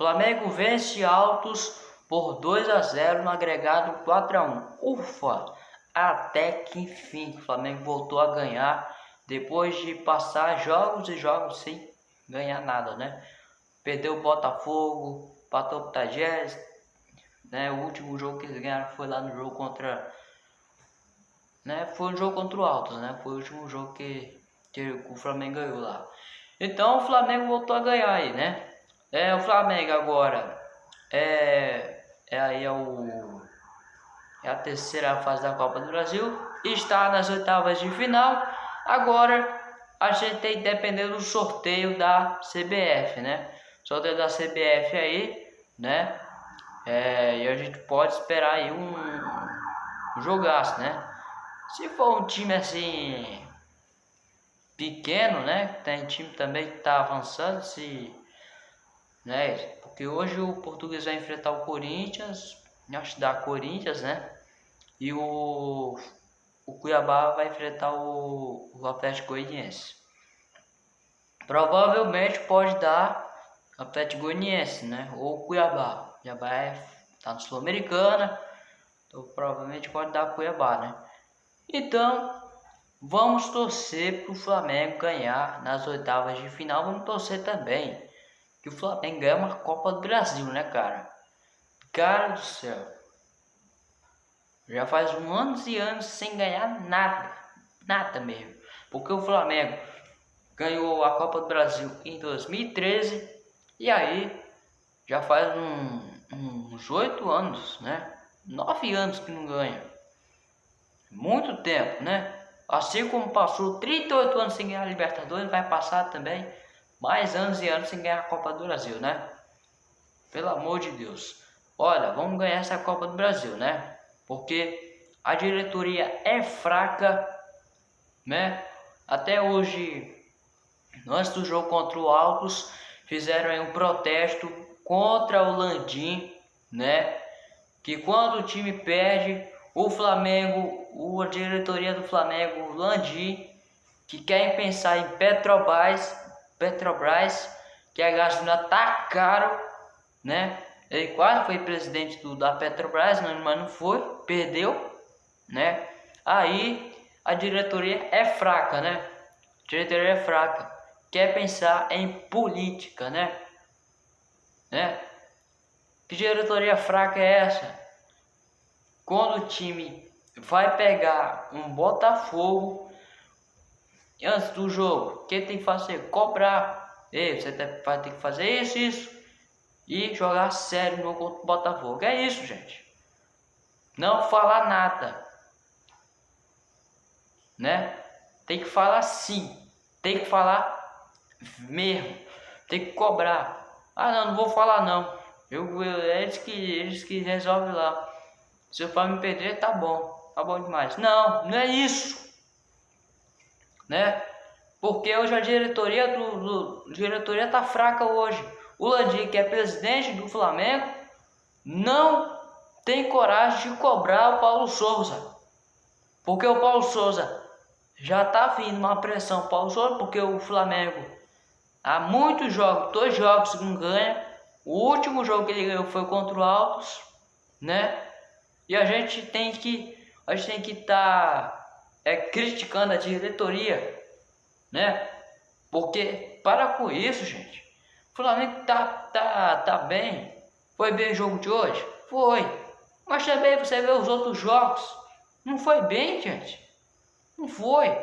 Flamengo vence Altos por 2 a 0 no agregado 4 a 1. Ufa! Até que enfim, o Flamengo voltou a ganhar depois de passar jogos e jogos sem ganhar nada, né? Perdeu o Botafogo, patou o Tagés, né? O último jogo que eles ganharam foi lá no jogo contra né? Foi um jogo contra o Altos, né? Foi o último jogo que, que o Flamengo ganhou lá. Então o Flamengo voltou a ganhar aí, né? É o Flamengo agora é, é aí é o é a terceira fase da Copa do Brasil, está nas oitavas de final. Agora a gente tem que do sorteio da CBF, né? Sorteio da CBF aí, né? É, e a gente pode esperar aí um, um jogaço, né? Se for um time assim pequeno, né? Tem time também que tá avançando, se né? Porque hoje o Português vai enfrentar o Corinthians, acho que dá Corinthians, né? E o, o Cuiabá vai enfrentar o, o Atlético Goianiense. Provavelmente pode dar Atlético Goianiense, né? Ou Cuiabá. Cuiabá é, tá no Sul-Americana, então provavelmente pode dar Cuiabá, né? Então, vamos torcer para o Flamengo ganhar nas oitavas de final. Vamos torcer também que o Flamengo ganha uma Copa do Brasil, né, cara? Cara do céu. Já faz um anos e anos sem ganhar nada. Nada mesmo. Porque o Flamengo ganhou a Copa do Brasil em 2013 e aí já faz um, uns oito anos, né? Nove anos que não ganha. Muito tempo, né? Assim como passou 38 anos sem ganhar a Libertadores, vai passar também mais anos e anos sem ganhar a Copa do Brasil, né? Pelo amor de Deus. Olha, vamos ganhar essa Copa do Brasil, né? Porque a diretoria é fraca, né? Até hoje, antes do jogo contra o Altos, fizeram aí um protesto contra o Landim, né? Que quando o time perde, o Flamengo, a diretoria do Flamengo, o Landim, que querem pensar em Petrobras, Petrobras, que a gasolina tá caro, né? Ele quase foi presidente do, da Petrobras, mas não foi, perdeu, né? Aí a diretoria é fraca, né? A diretoria é fraca, quer pensar em política, né? Né? Que diretoria fraca é essa? Quando o time vai pegar um Botafogo antes do jogo, o que tem que fazer? Cobrar. Ei, você vai ter que fazer isso, isso. E jogar sério no contra o Botafogo. É isso, gente. Não falar nada. Né? Tem que falar sim. Tem que falar mesmo. Tem que cobrar. Ah, não, não vou falar não. Eu, eu, eles, que, eles que resolvem lá. Se eu for me perder, tá bom. Tá bom demais. Não, não é isso né? Porque hoje a diretoria do, do diretoria tá fraca hoje. O Landim, que é presidente do Flamengo, não tem coragem de cobrar o Paulo Souza. Porque o Paulo Souza já tá vindo uma pressão Paulo Souza, porque o Flamengo há muitos jogos, dois jogos não ganha. O último jogo que ele ganhou foi contra o Altos, né? E a gente tem que a gente tem que estar tá é, criticando a diretoria, né? Porque para com isso, gente. O Flamengo tá, tá, tá bem. Foi bem o jogo de hoje? Foi. Mas também você vê os outros jogos. Não foi bem, gente. Não foi.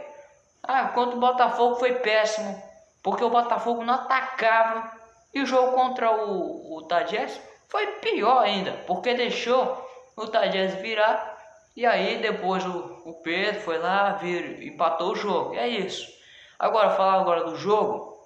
Ah, contra o Botafogo foi péssimo. Porque o Botafogo não atacava. E o jogo contra o, o Tadjess foi pior ainda. Porque deixou o Tadjess virar e aí depois o, o Pedro foi lá, vir, empatou o jogo. É isso. Agora, falar agora do jogo,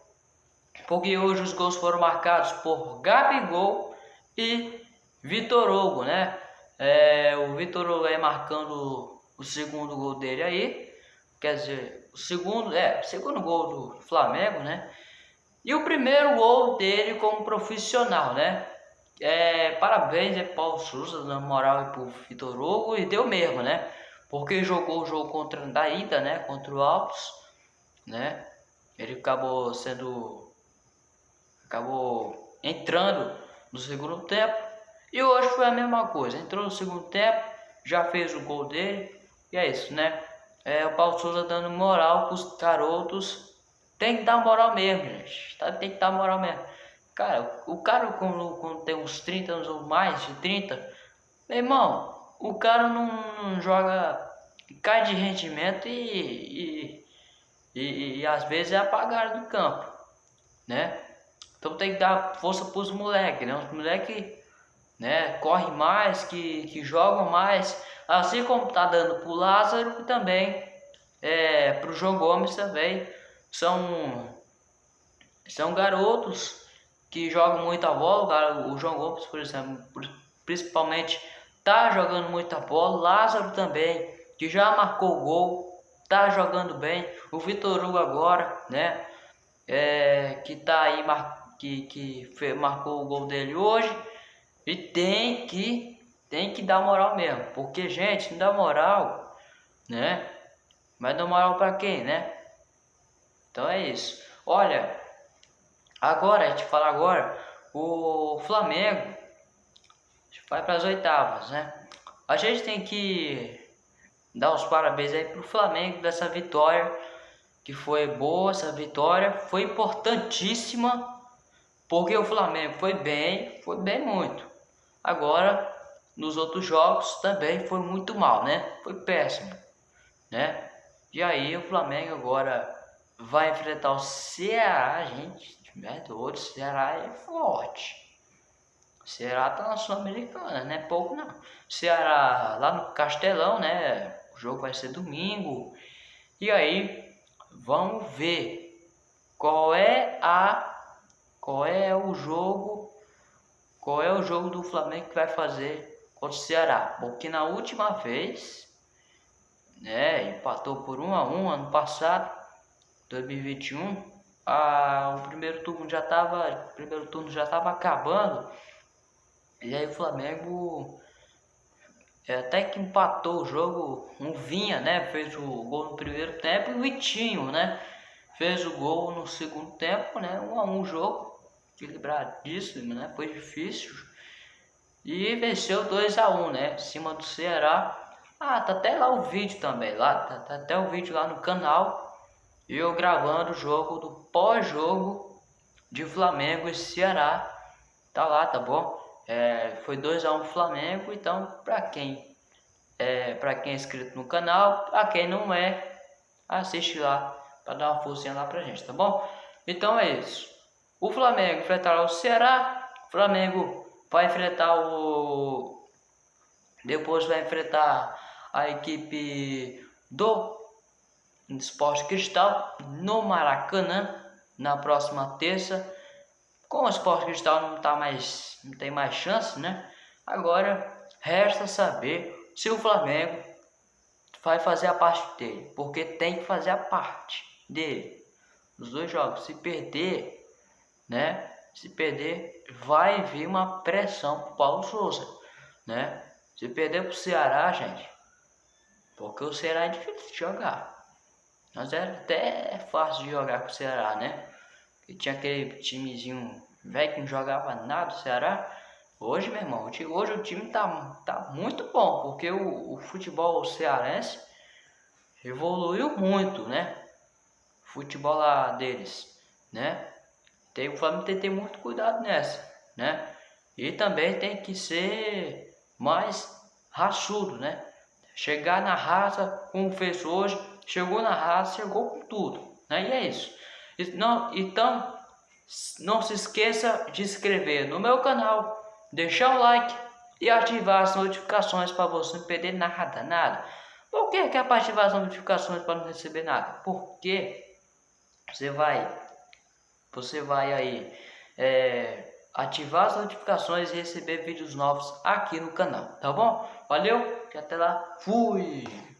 porque hoje os gols foram marcados por Gabigol e Vitor Hugo, né? É, o Vitor Hugo aí marcando o segundo gol dele aí, quer dizer, o segundo, é, o segundo gol do Flamengo, né? E o primeiro gol dele como profissional, né? É, parabéns é Paulo Souza, na moral, e pro Vitor Hugo, e deu mesmo, né? Porque jogou o jogo contra da ida, né? Contra o Alpes, né? Ele acabou sendo. acabou entrando no segundo tempo. E hoje foi a mesma coisa. Entrou no segundo tempo, já fez o gol dele. E é isso, né? É, o Paulo Souza dando moral para os garotos. Tem que dar moral mesmo, gente. Tá, tem que dar moral mesmo. Cara, o cara quando, quando tem uns 30 anos ou mais de 30, meu irmão, o cara não, não joga, cai de rendimento e, e, e, e, às vezes é apagado do campo, né? Então tem que dar força para os moleques, né? Os moleques né, correm mais, que, que jogam mais, assim como tá dando pro Lázaro também, é, pro João Gomes também, são, são garotos que jogam muita bola, o João Gomes, por exemplo, principalmente tá jogando muita bola, Lázaro também, que já marcou gol, tá jogando bem, o Vitor Hugo agora, né, é, que tá aí, que, que marcou o gol dele hoje, e tem que, tem que dar moral mesmo, porque gente, não dá moral, né, mas dá moral para quem, né, então é isso, olha, agora, a gente fala agora, o Flamengo, vai para as oitavas, né? A gente tem que dar os parabéns aí pro Flamengo dessa vitória, que foi boa essa vitória, foi importantíssima, porque o Flamengo foi bem, foi bem muito. Agora, nos outros jogos também foi muito mal, né? Foi péssimo, né? E aí o Flamengo agora vai enfrentar o Ceará, gente, de o Ceará é forte. Ceará tá na Sul-Americana, né? Pouco não. Ceará lá no Castelão, né? O jogo vai ser domingo. E aí, vamos ver qual é a qual é o jogo qual é o jogo do Flamengo que vai fazer contra o Ceará. Porque na última vez, né, empatou por 1 a 1 ano passado, 2021. A, o primeiro turno já estava primeiro turno já estava acabando e aí o Flamengo é, até que empatou o jogo, um Vinha, né? Fez o gol no primeiro tempo e o Vitinho, né? Fez o gol no segundo tempo, né? Um a um jogo, equilibradíssimo, né? Foi difícil. E venceu 2 a 1 um, né? Em cima do Ceará. Ah, tá até lá o vídeo também, lá, tá, tá até o vídeo lá no canal. E eu gravando o jogo do pós-jogo de Flamengo e Ceará. Tá lá, tá bom? É, foi 2 a 1 um Flamengo, então para quem é, para quem é inscrito no canal, para quem não é, assiste lá para dar uma forcinha lá pra gente, tá bom? Então é isso. O Flamengo enfrentará o Ceará, o Flamengo vai enfrentar o depois vai enfrentar a equipe do Esporte Cristal no Maracanã na próxima terça. Como o Esporte Cristal não tá mais não tem mais chance, né? Agora resta saber se o Flamengo vai fazer a parte dele, porque tem que fazer a parte dele nos dois jogos. Se perder, né? Se perder, vai vir uma pressão pro Paulo Souza, né? Se perder pro Ceará, gente, porque o Ceará é difícil de jogar. Mas é até fácil de jogar com o Ceará, né? E tinha aquele timezinho velho que não jogava nada, o Ceará. Hoje, meu irmão, hoje o time tá, tá muito bom, porque o, o futebol cearense evoluiu muito, né? O futebol lá deles, né? Tem, o Flamengo tem que ter muito cuidado nessa, né? E também tem que ser mais raçudo, né? Chegar na raça, como fez hoje, chegou na raça, chegou com tudo, né? E é isso. Então, não se esqueça de inscrever no meu canal, deixar o like e ativar as notificações para você não perder nada, nada. Por que, que é para ativar as notificações para não receber nada? Porque você vai, você vai aí é, ativar as notificações e receber vídeos novos aqui no canal, tá bom? Valeu, e até lá, fui!